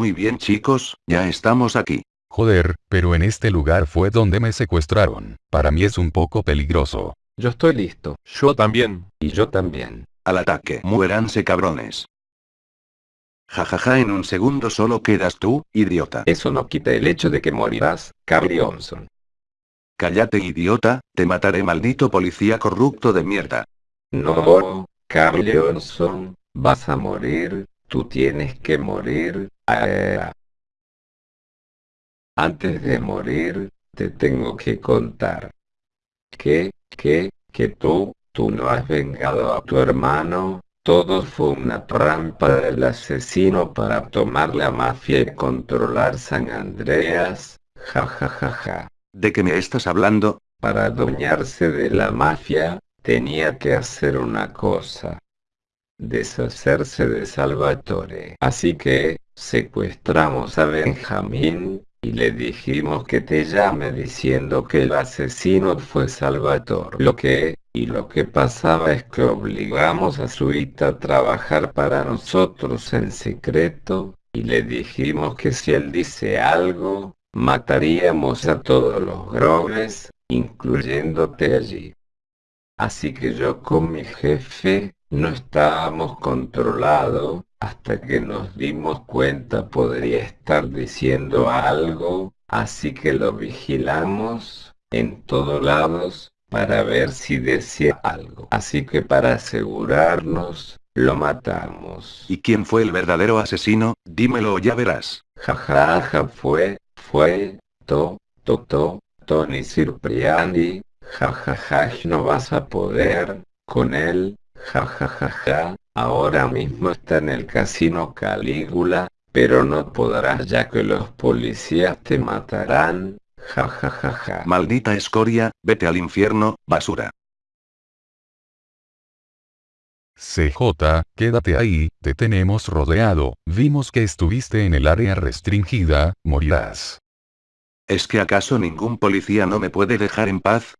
Muy bien chicos, ya estamos aquí. Joder, pero en este lugar fue donde me secuestraron. Para mí es un poco peligroso. Yo estoy listo. Yo también. Y yo también. Al ataque. Muéranse cabrones. Jajaja en un segundo solo quedas tú, idiota. Eso no quita el hecho de que morirás, Carl Johnson. Cállate idiota, te mataré maldito policía corrupto de mierda. No, Carl Johnson, vas a morir, tú tienes que morir. Ah. Antes de morir, te tengo que contar. Que, que, que tú, tú no has vengado a tu hermano, todo fue una trampa del asesino para tomar la mafia y controlar San Andreas. Ja ja ja ja. ¿De qué me estás hablando? Para adueñarse de la mafia, tenía que hacer una cosa. Deshacerse de Salvatore. Así que, secuestramos a Benjamín, y le dijimos que te llame diciendo que el asesino fue Salvatore. Lo que, y lo que pasaba es que obligamos a su a trabajar para nosotros en secreto, y le dijimos que si él dice algo, mataríamos a todos los groves, incluyéndote allí. Así que yo con mi jefe, no estábamos controlados, hasta que nos dimos cuenta podría estar diciendo algo, así que lo vigilamos, en todos lados, para ver si decía algo. Así que para asegurarnos, lo matamos. ¿Y quién fue el verdadero asesino? Dímelo ya verás. Jajaja ja, ja, fue, fue, to, to, to, Tony Cipriani, jajaja ja, no vas a poder, con él, jajajaja, ahora mismo está en el casino Calígula, pero no podrás ya que los policías te matarán, jajajaja. Maldita escoria, vete al infierno, basura. CJ, quédate ahí, te tenemos rodeado, vimos que estuviste en el área restringida, morirás. ¿Es que acaso ningún policía no me puede dejar en paz?